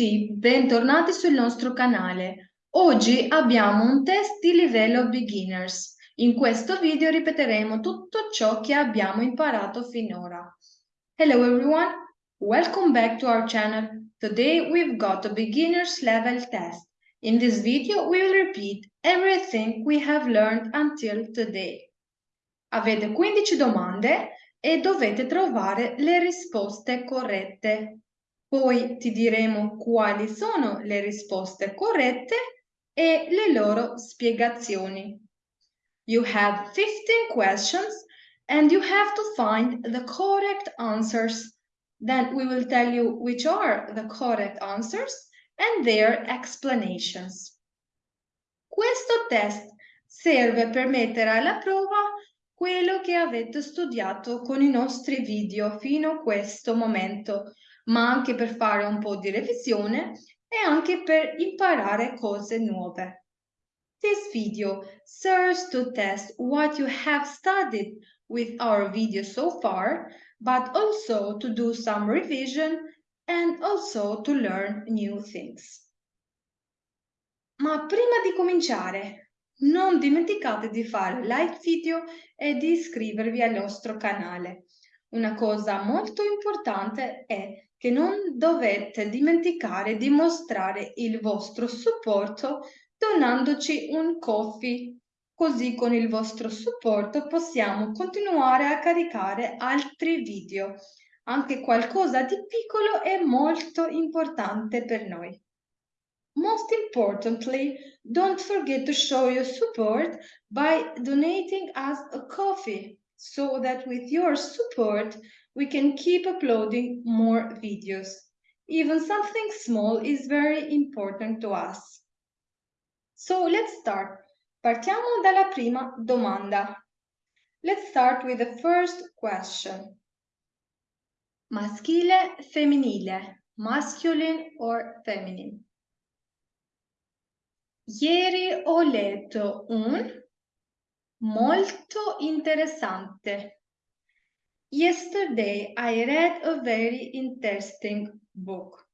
Tutti, bentornati sul nostro canale. Oggi abbiamo un test di livello beginners. In questo video ripeteremo tutto ciò che abbiamo imparato finora. Hello everyone, welcome back to our channel. Today we've got a beginners level test. In this video we will repeat everything we have learned until today. Avete 15 domande e dovete trovare le risposte corrette. Poi ti diremo quali sono le risposte corrette e le loro spiegazioni. You have 15 questions and you have to find the correct answers. Then we will tell you which are the correct answers and their explanations. Questo test serve per mettere alla prova quello che avete studiato con i nostri video fino a questo momento, ma anche per fare un po' di revisione e anche per imparare cose nuove. This video serves to test what you have studied with our video so far, but also to do some revision and also to learn new things. Ma prima di cominciare, non dimenticate di fare like video e di iscrivervi al nostro canale. Una cosa molto importante è che non dovete dimenticare di mostrare il vostro supporto donandoci un coffee. Così con il vostro supporto possiamo continuare a caricare altri video. Anche qualcosa di piccolo è molto importante per noi. Most importantly, don't forget to show your support by donating us a coffee so that with your support we can keep uploading more videos. Even something small is very important to us. So let's start. Partiamo dalla prima domanda. Let's start with the first question. Maschile, femminile, masculine or feminine? Ieri ho letto un molto interessante Yesterday I read a very interesting book.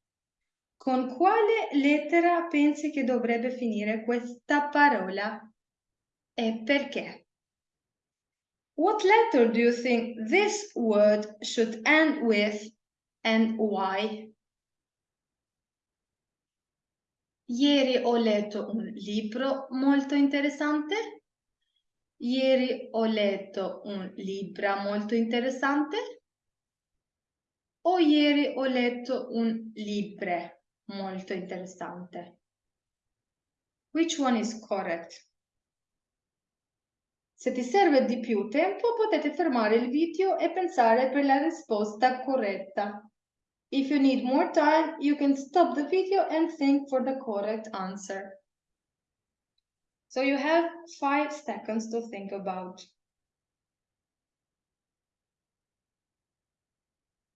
Con quale lettera pensi che dovrebbe finire questa parola? E perché? What letter do you think this word should end with and why? Ieri ho letto un libro molto interessante Ieri ho letto un libro molto interessante o ieri ho letto un libro molto interessante? Which one is correct? Se ti serve di più tempo potete fermare il video e pensare per la risposta corretta. If you need more time, you can stop the video and think for the correct answer. So you have five seconds to think about.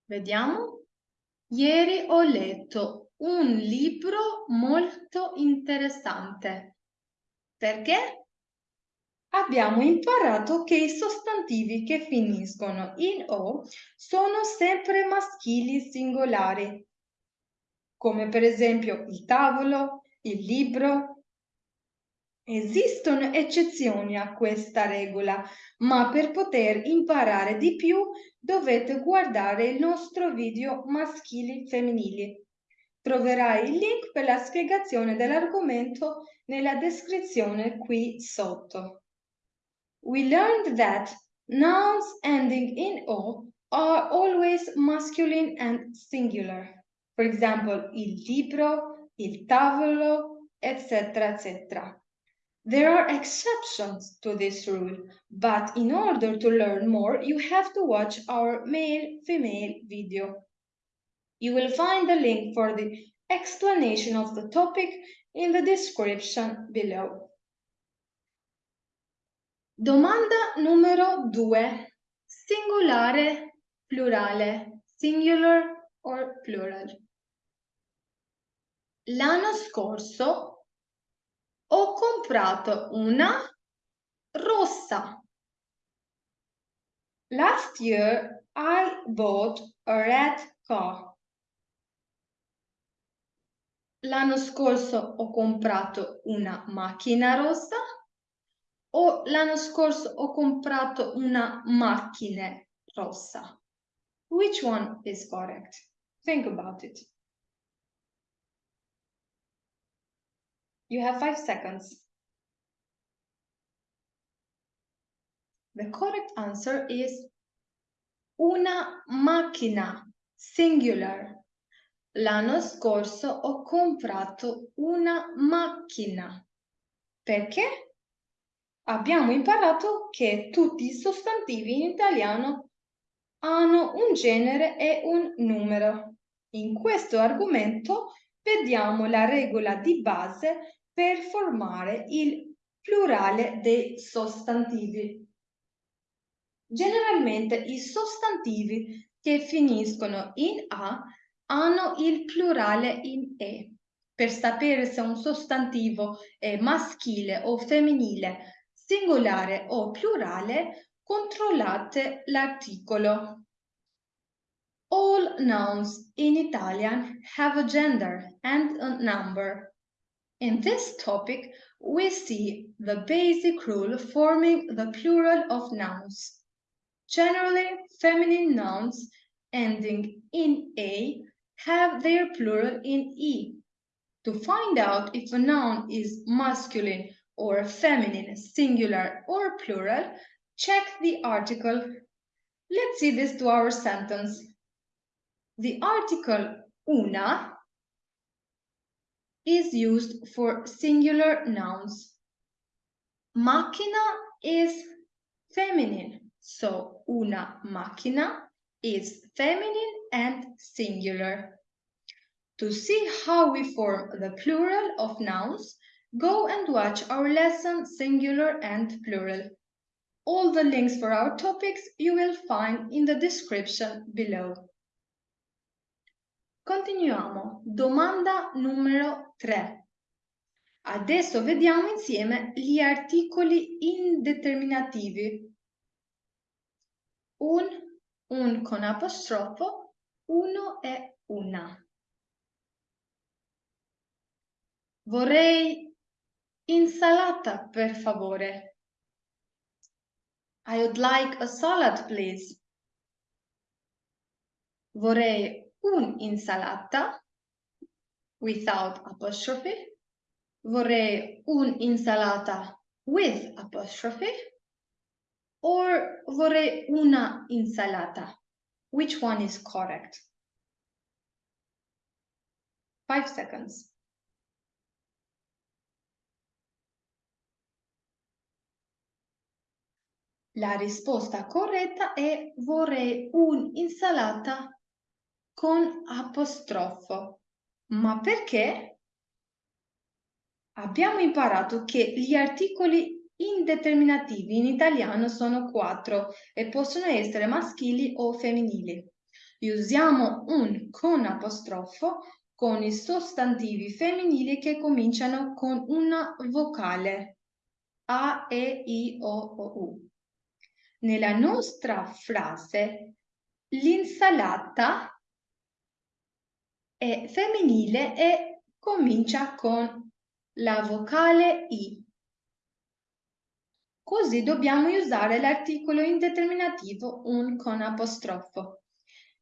Vediamo. Ieri ho letto un libro molto interessante. Perché? Abbiamo imparato che i sostantivi che finiscono in O sono sempre maschili singolari, come per esempio il tavolo, il libro, Esistono eccezioni a questa regola, ma per poter imparare di più dovete guardare il nostro video maschili femminili. Troverai il link per la spiegazione dell'argomento nella descrizione qui sotto. We learned that nouns ending in O are always masculine and singular. For example, il libro, il tavolo, eccetera, eccetera. There are exceptions to this rule, but in order to learn more, you have to watch our male-female video. You will find the link for the explanation of the topic in the description below. Domanda numero 2. Singolare, plurale, singular or plural. L'anno scorso ho comprato una rossa. Last year I bought a red car. L'anno scorso ho comprato una macchina rossa o l'anno scorso ho comprato una macchina rossa? Which one is correct? Think about it. You have five seconds. The correct answer is una macchina, singular. L'anno scorso ho comprato una macchina. Perché? Abbiamo imparato che tutti i sostantivi in italiano hanno un genere e un numero. In questo argomento vediamo la regola di base per formare il plurale dei sostantivi. Generalmente i sostantivi che finiscono in A hanno il plurale in E. Per sapere se un sostantivo è maschile o femminile, singolare o plurale, controllate l'articolo. All nouns in Italian have a gender and a number. In this topic, we see the basic rule forming the plural of nouns. Generally, feminine nouns ending in A have their plural in E. To find out if a noun is masculine or feminine, singular or plural, check the article. Let's see this to our sentence. The article una is used for singular nouns. Macchina is feminine. So una macchina is feminine and singular. To see how we form the plural of nouns, go and watch our lesson singular and plural. All the links for our topics you will find in the description below. Continuiamo. Domanda numero 3. Adesso vediamo insieme gli articoli indeterminativi un, un con apostrofo, uno e una. Vorrei insalata, per favore. I would like a salad, please. Vorrei un'insalata without apostrophe. Vorrei un'insalata with apostrophe. or vorrei una insalata? Which one is correct? Five seconds. La risposta corretta è vorrei un'insalata con apostrofo. Ma perché? Abbiamo imparato che gli articoli Indeterminativi in italiano sono quattro e possono essere maschili o femminili. Usiamo un con apostrofo con i sostantivi femminili che cominciano con una vocale A, E, I, O, O, U. Nella nostra frase l'insalata è femminile e comincia con la vocale I. Così dobbiamo usare l'articolo indeterminativo un con apostrofo.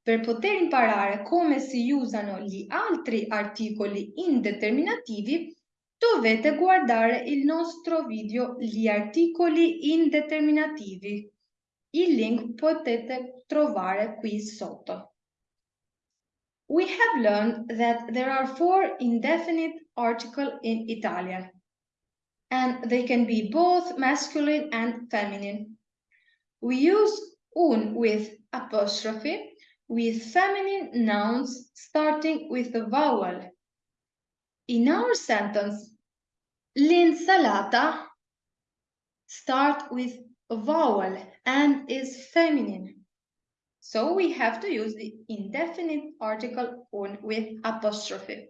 Per poter imparare come si usano gli altri articoli indeterminativi, dovete guardare il nostro video Gli articoli indeterminativi. Il link potete trovare qui sotto. We have learned that there are four indefinite articles in Italian and they can be both masculine and feminine. We use un with apostrophe with feminine nouns starting with a vowel. In our sentence, l'insalata start with a vowel and is feminine. So we have to use the indefinite article un with apostrophe.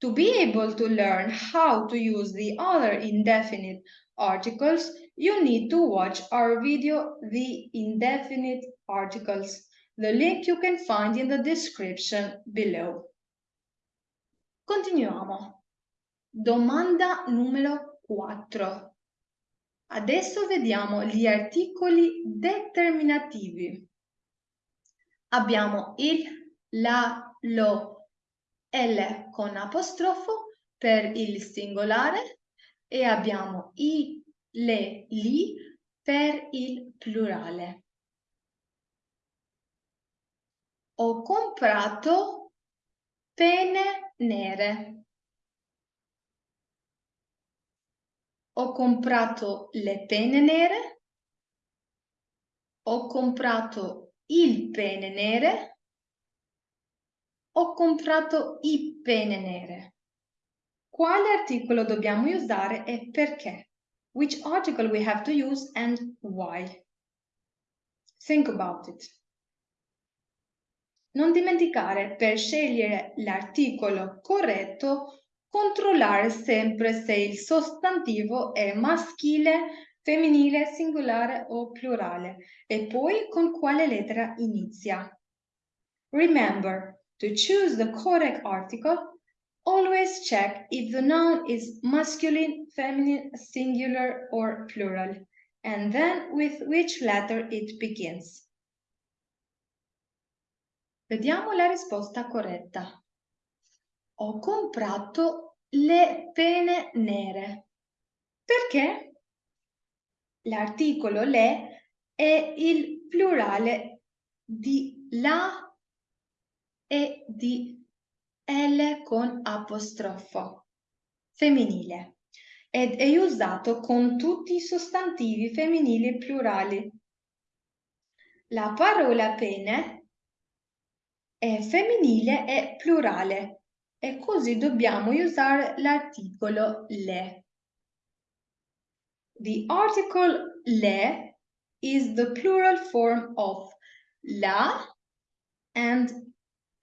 To be able to learn how to use the other indefinite articles, you need to watch our video, The Indefinite Articles. The link you can find in the description below. Continuiamo. Domanda numero 4. Adesso vediamo gli articoli determinativi. Abbiamo il, la, lo, l con apostrofo per il singolare e abbiamo i, le, li per il plurale. Ho comprato pene nere. Ho comprato le pene nere. Ho comprato il pene nere. Ho comprato i pene nere. Quale articolo dobbiamo usare e perché? Which article we have to use and why? Think about it. Non dimenticare, per scegliere l'articolo corretto, controllare sempre se il sostantivo è maschile, femminile, singolare o plurale e poi con quale lettera inizia. Remember, to choose the correct article, Always check if the noun is masculine, feminine, singular or plural, and then with which letter it begins. Vediamo la risposta corretta. Ho comprato le pene nere. Perché? L'articolo le è il plurale di la e di L con apostrofo, femminile, ed è usato con tutti i sostantivi femminili plurali. La parola pene è femminile e plurale e così dobbiamo usare l'articolo le. The article le is the plural form of la and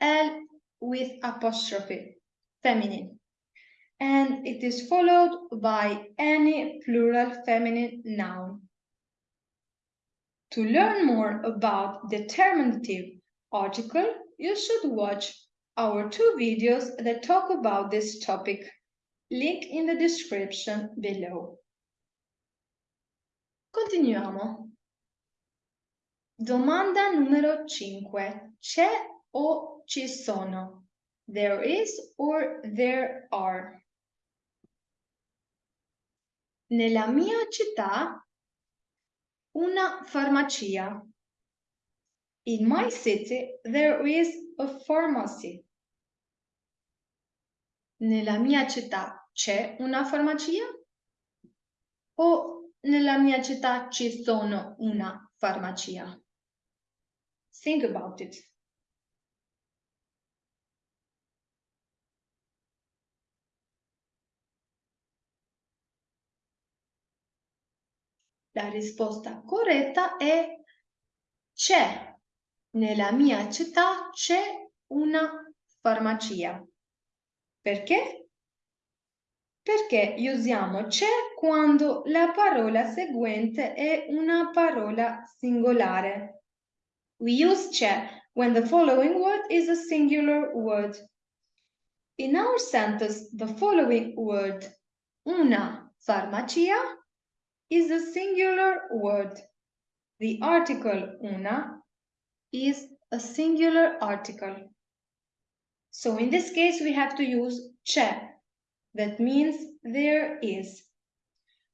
L with apostrophe, feminine, and it is followed by any plural feminine noun. To learn more about determinative article, you should watch our two videos that talk about this topic. Link in the description below. Continuiamo. Domanda numero 5. C'è o ci sono. There is or there are. Nella mia città una farmacia. In my city there is a pharmacy. Nella mia città c'è una farmacia? O nella mia città ci sono una farmacia? Think about it. La risposta corretta è c'è. Nella mia città c'è una farmacia. Perché? Perché usiamo c'è quando la parola seguente è una parola singolare. We use c'è when the following word is a singular word. In our sentence, the following word, una farmacia, is a singular word. The article una is a singular article. So in this case, we have to use c'è. That means there is.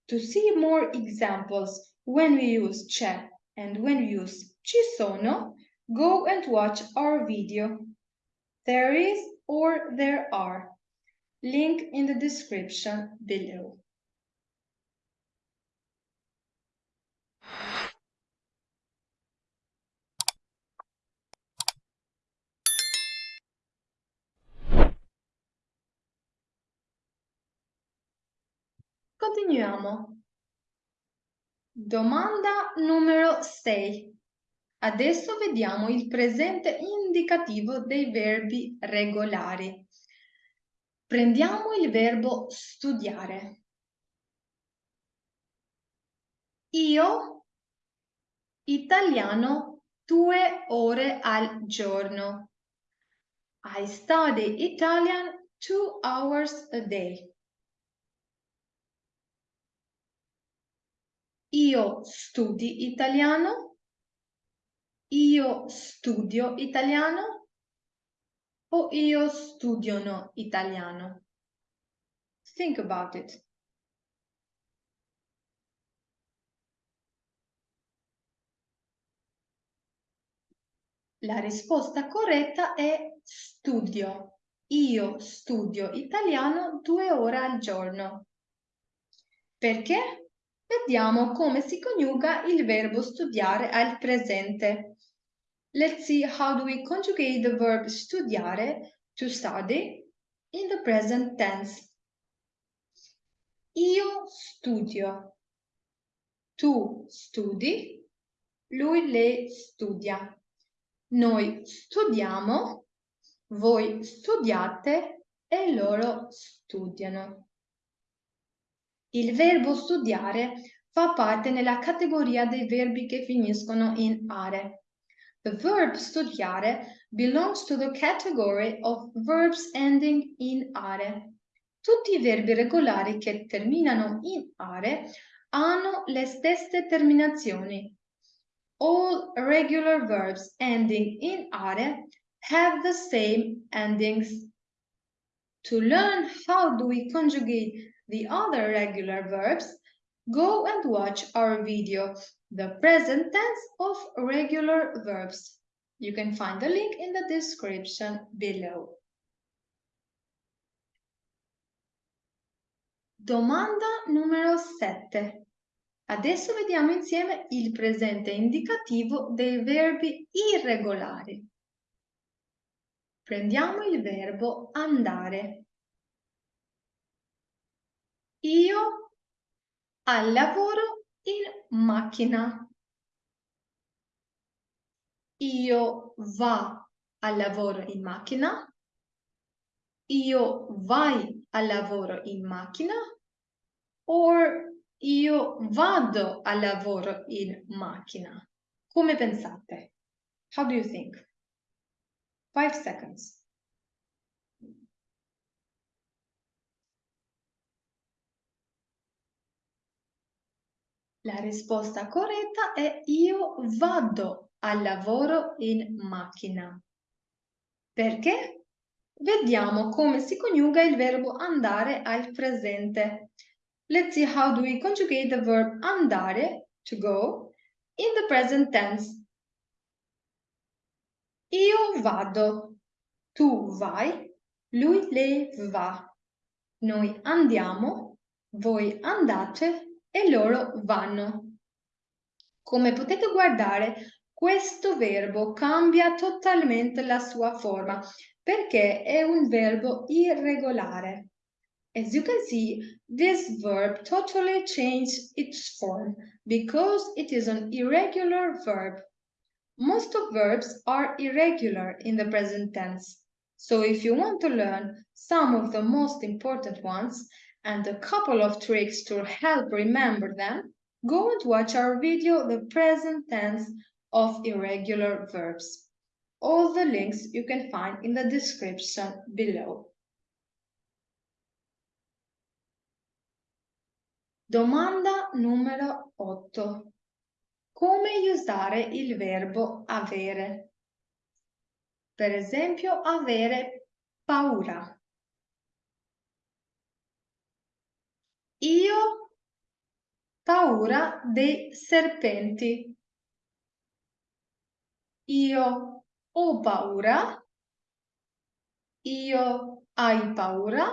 To see more examples when we use c'è and when we use ci sono, go and watch our video. There is or there are. Link in the description below. Continuiamo. Domanda numero 6. Adesso vediamo il presente indicativo dei verbi regolari. Prendiamo il verbo studiare. Io italiano due ore al giorno. I study Italian two hours a day. Io studi italiano. Io studio italiano. O io studiono italiano. Think about it. La risposta corretta è studio. Io studio italiano due ore al giorno. Perché? Vediamo come si coniuga il verbo studiare al presente. Let's see how do we conjugate the verb studiare, to study, in the present tense. Io studio. Tu studi. Lui, lei studia. Noi studiamo, voi studiate e loro studiano. Il verbo studiare fa parte nella categoria dei verbi che finiscono in are. The verb studiare belongs to the category of verbs ending in are. Tutti i verbi regolari che terminano in are hanno le stesse terminazioni, all regular verbs ending in are have the same endings. To learn how do we conjugate the other regular verbs, go and watch our video, The Present Tense of Regular Verbs. You can find the link in the description below. Domanda numero 7. Adesso vediamo insieme il presente indicativo dei verbi irregolari. Prendiamo il verbo andare. Io al lavoro in macchina. Io va al lavoro in macchina. Io vai al lavoro in macchina. Or io vado al lavoro in macchina. Come pensate? How do you think? Five seconds. La risposta corretta è io vado al lavoro in macchina. Perché? Vediamo come si coniuga il verbo andare al presente. Let's see how do we conjugate the verb andare, to go, in the present tense. Io vado, tu vai, lui, lei va. Noi andiamo, voi andate e loro vanno. Come potete guardare, questo verbo cambia totalmente la sua forma perché è un verbo irregolare. As you can see, this verb totally changed its form because it is an irregular verb. Most of verbs are irregular in the present tense. So if you want to learn some of the most important ones and a couple of tricks to help remember them, go and watch our video, The Present Tense of Irregular Verbs. All the links you can find in the description below. Domanda numero 8. Come usare il verbo avere? Per esempio, avere paura. Io paura dei serpenti. Io ho paura. Io hai paura.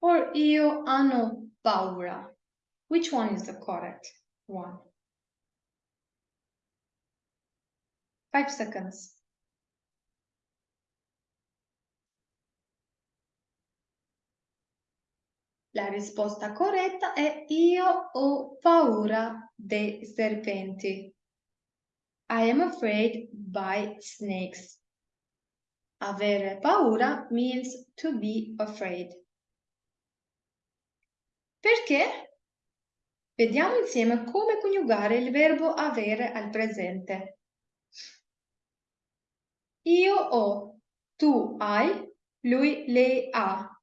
O io hanno paura. Which one is the correct one? Five seconds. La risposta corretta è io ho paura dei serpenti. I am afraid by snakes. Avere paura means to be afraid. Perché? Vediamo insieme come coniugare il verbo avere al presente. Io ho, tu hai, lui, lei ha.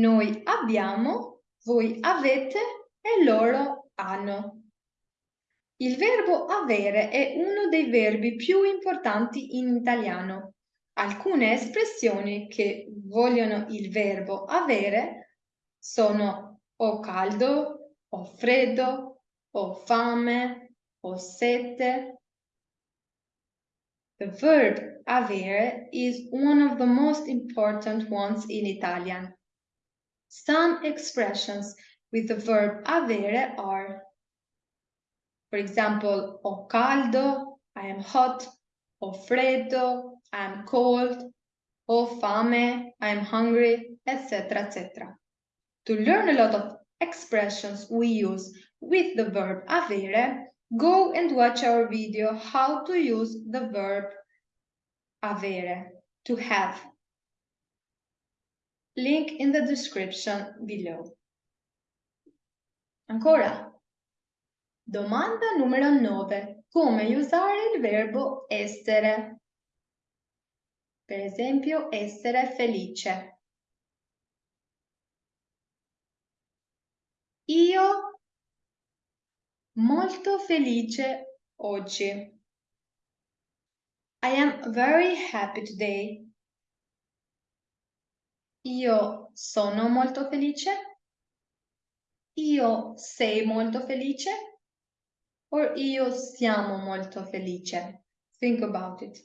Noi abbiamo, voi avete e loro hanno. Il verbo avere è uno dei verbi più importanti in italiano. Alcune espressioni che vogliono il verbo avere sono ho caldo, ho freddo, ho fame, ho sete. The verb avere is one of the most important ones in Italian. Some expressions with the verb avere are For example, ho caldo, I am hot, ho freddo, I am cold, ho fame, I am hungry, etc. etc. To learn a lot of expressions we use with the verb avere, go and watch our video how to use the verb avere, to have. Link in the description below. Ancora? Domanda numero 9. Come usare il verbo essere? Per esempio, essere felice. Io molto felice oggi. I am very happy today. Io sono molto felice. Io sei molto felice or io siamo molto felice. Think about it.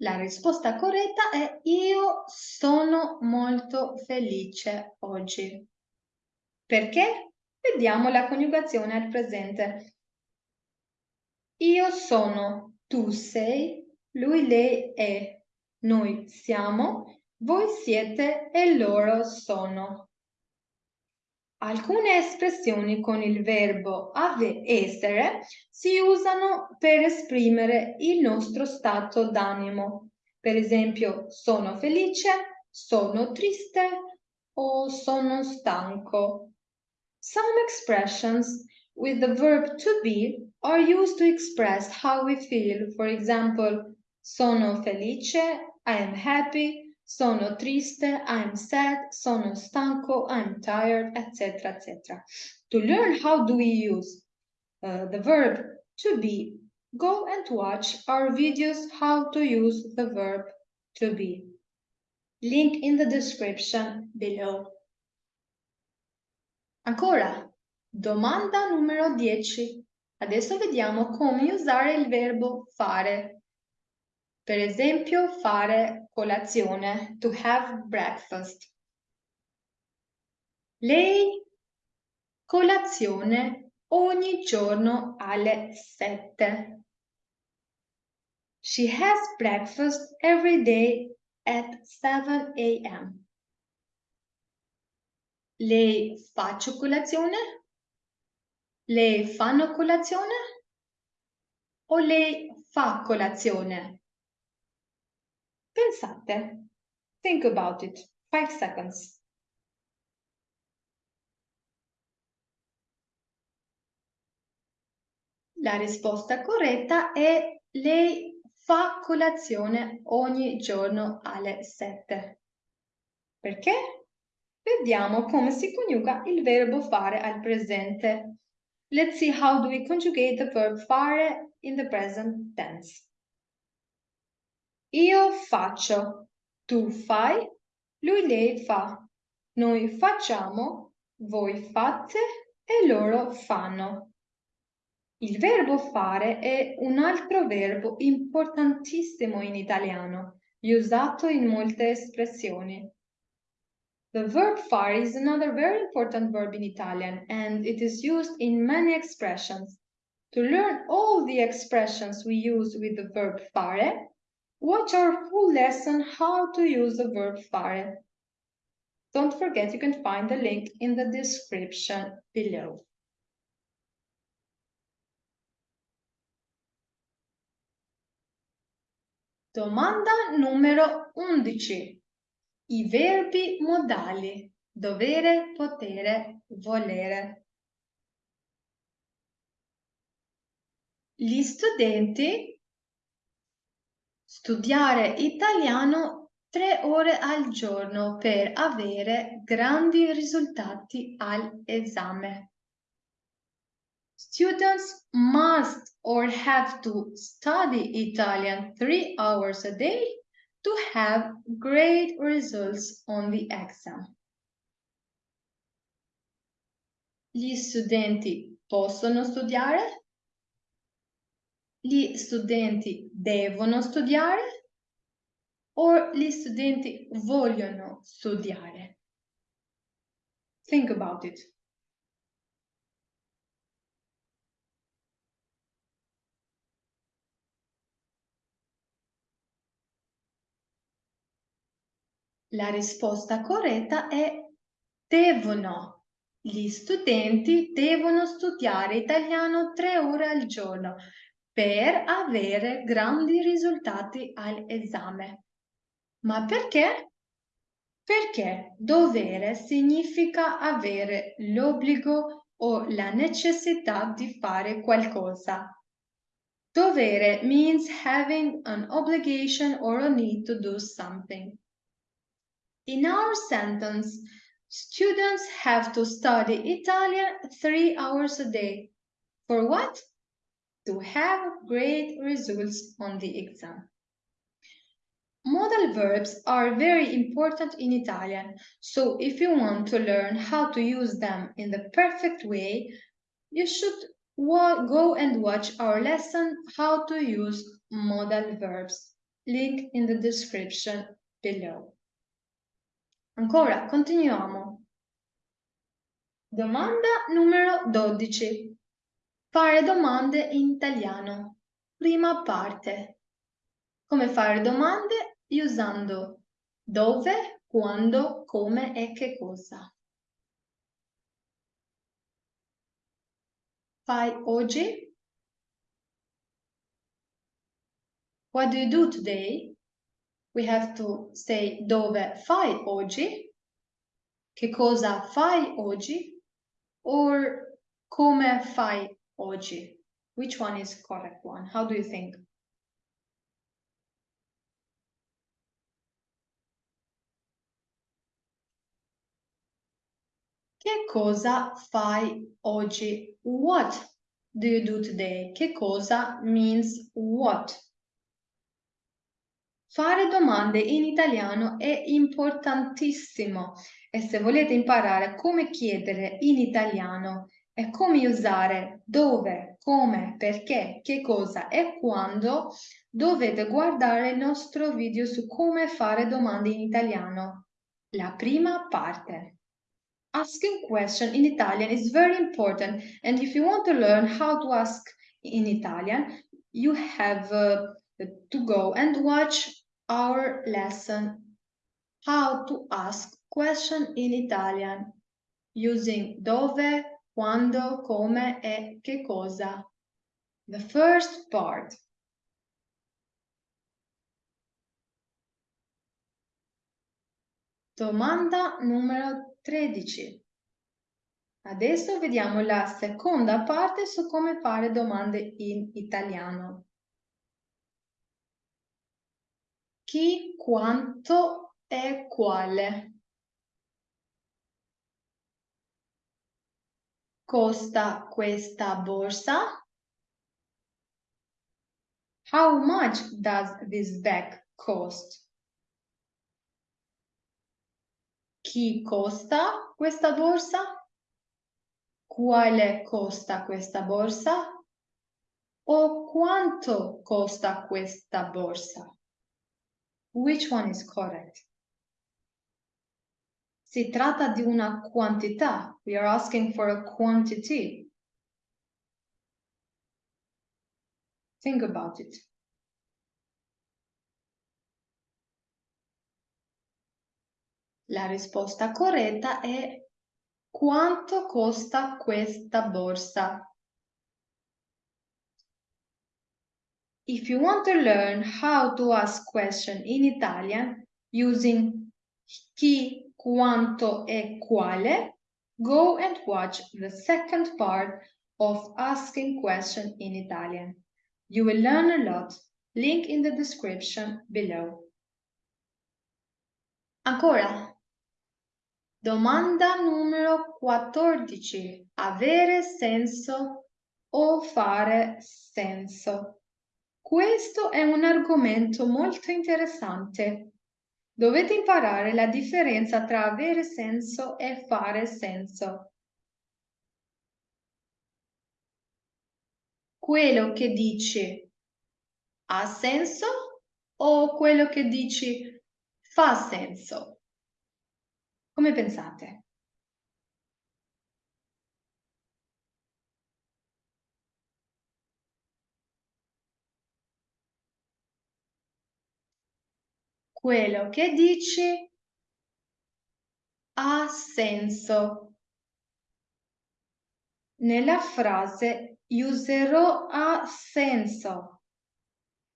La risposta corretta è io sono molto felice oggi. Perché? Vediamo la coniugazione al presente. Io sono, tu sei, lui, lei è. Noi siamo, voi siete e loro sono. Alcune espressioni con il verbo ave essere si usano per esprimere il nostro stato d'animo. Per esempio, sono felice, sono triste o sono stanco. Some expressions with the verb to be are used to express how we feel. For example, sono felice, I am happy, sono triste, I am sad, sono stanco, I am tired, etc. etc. To learn how do we use uh, the verb to be, go and watch our videos how to use the verb to be. Link in the description below. Ancora, domanda numero 10. Adesso vediamo come usare il verbo fare per esempio, fare colazione, to have breakfast. Lei colazione ogni giorno alle sette. She has breakfast every day at 7 a.m. Lei faccio colazione? Lei fanno colazione? O lei fa colazione? Pensate. Think about it. Five seconds. La risposta corretta è lei fa colazione ogni giorno alle 7. Perché? Vediamo come si coniuga il verbo fare al presente. Let's see how do we conjugate the verb fare in the present tense. Io faccio, tu fai, lui lei fa, noi facciamo, voi fate e loro fanno. Il verbo fare è un altro verbo importantissimo in italiano, usato in molte espressioni. The verb fare is another very important verb in Italian and it is used in many expressions. To learn all the expressions we use with the verb fare, Watch our full lesson how to use the verb fare. Don't forget you can find the link in the description below. Domanda numero 11. I verbi modali dovere, potere, volere. Gli studenti studiare italiano tre ore al giorno per avere grandi risultati all'esame. Students must or have to study Italian three hours a day to have great results on the exam. Gli studenti possono studiare? Gli studenti devono studiare? O gli studenti vogliono studiare? Think about it. La risposta corretta è devono. Gli studenti devono studiare italiano tre ore al giorno per avere grandi risultati all'esame. Ma perché? Perché dovere significa avere l'obbligo o la necessità di fare qualcosa. Dovere means having an obligation or a need to do something. In our sentence, students have to study Italian three hours a day. For what? To have great results on the exam. Modal verbs are very important in Italian, so if you want to learn how to use them in the perfect way, you should go and watch our lesson how to use modal verbs, link in the description below. Ancora, continuiamo. Domanda numero 12. Fare domande in italiano. Prima parte. Come fare domande usando dove, quando, come e che cosa. Fai oggi? What do you do today? We have to say dove fai oggi, che cosa fai oggi, or come fai oggi. Which one is correct one? How do you think? Che cosa fai oggi? What do you do today? Che cosa means what? Fare domande in italiano è importantissimo e se volete imparare come chiedere in italiano e come usare dove, come, perché, che cosa e quando, dovete guardare il nostro video su come fare domande in italiano. La prima parte. Asking question in Italian is very important and if you want to learn how to ask in Italian, you have uh, to go and watch our lesson how to ask question in Italian using dove, quando, come e che cosa. The first part. Domanda numero 13. Adesso vediamo la seconda parte su come fare domande in italiano. Chi, quanto e quale. Costa questa borsa? How much does this bag cost? Chi costa questa borsa? Quale costa questa borsa? O quanto costa questa borsa? Which one is correct? Si tratta di una quantità. We are asking for a quantity. Think about it. La risposta corretta è quanto costa questa borsa? If you want to learn how to ask question in Italian using chi, quanto e quale, go and watch the second part of asking question in Italian. You will learn a lot. Link in the description below. Ancora. Domanda numero 14. Avere senso o fare senso. Questo è un argomento molto interessante. Dovete imparare la differenza tra avere senso e fare senso. Quello che dici ha senso o quello che dici fa senso? Come pensate? Quello che dici ha senso. Nella frase userò ha senso.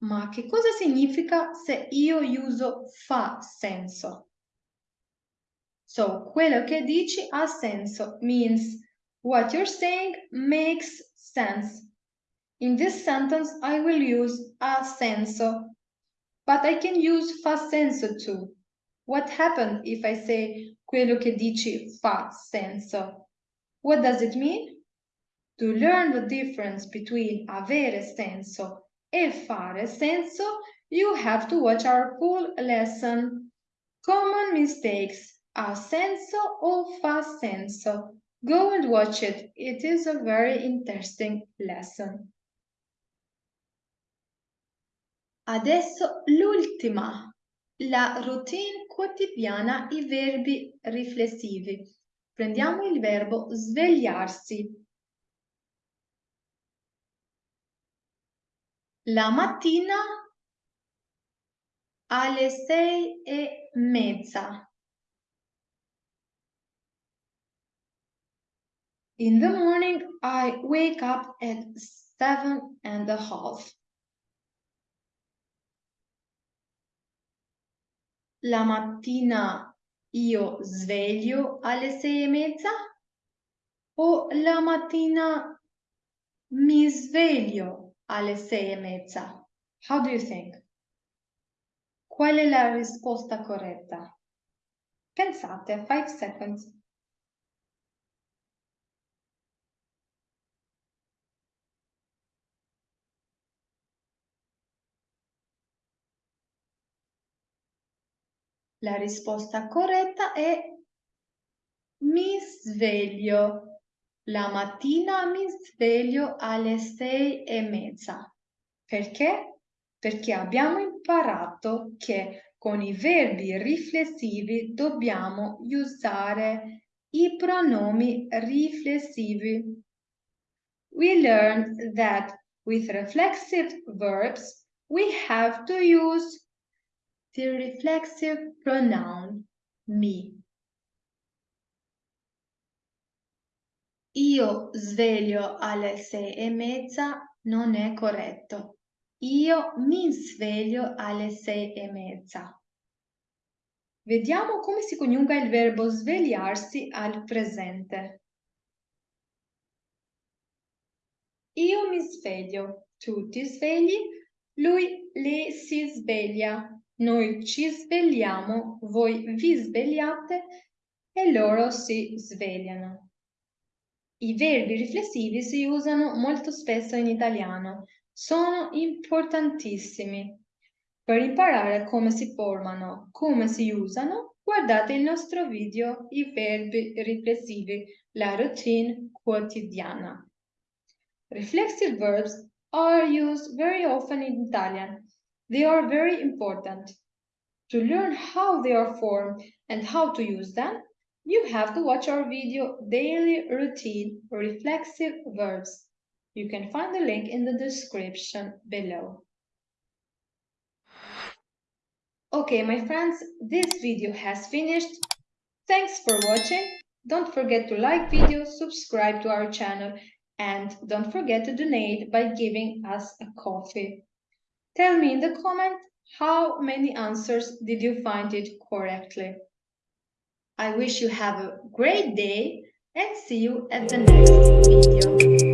Ma che cosa significa se io uso fa senso? So, quello che dici ha senso means what you're saying makes sense. In this sentence, I will use ha senso but I can use fa senso too. What happens if I say quello che dici fa senso? What does it mean? To learn the difference between avere senso e fare senso, you have to watch our full lesson. Common mistakes, a senso or fa senso. Go and watch it. It is a very interesting lesson. Adesso l'ultima, la routine quotidiana, i verbi riflessivi. Prendiamo il verbo svegliarsi. La mattina alle sei e mezza. In the morning, I wake up at seven and a half. La mattina io sveglio alle sei e mezza o la mattina mi sveglio alle sei e mezza? How do you think? Qual è la risposta corretta? Pensate, 5 seconds. La risposta corretta è mi sveglio. La mattina mi sveglio alle sei e mezza. Perché? Perché abbiamo imparato che con i verbi riflessivi dobbiamo usare i pronomi riflessivi. We learned that with reflexive verbs we have to use the reflexive pronoun me. Io sveglio alle sei e mezza non è corretto. Io mi sveglio alle sei e mezza. Vediamo come si coniuga il verbo svegliarsi al presente. Io mi sveglio, tu ti svegli, lui, lei si sveglia, noi ci svegliamo, voi vi svegliate e loro si svegliano. I verbi riflessivi si usano molto spesso in italiano, sono importantissimi. Per imparare come si formano, come si usano, guardate il nostro video I verbi riflessivi, la routine quotidiana. Reflexive verbs are used very often in Italian They are very important. To learn how they are formed and how to use them, you have to watch our video Daily Routine Reflexive Verbs. You can find the link in the description below. Okay, my friends, this video has finished. Thanks for watching. Don't forget to like video, subscribe to our channel, and don't forget to donate by giving us a coffee. Tell me in the comment how many answers did you find it correctly. I wish you have a great day and see you at the next video.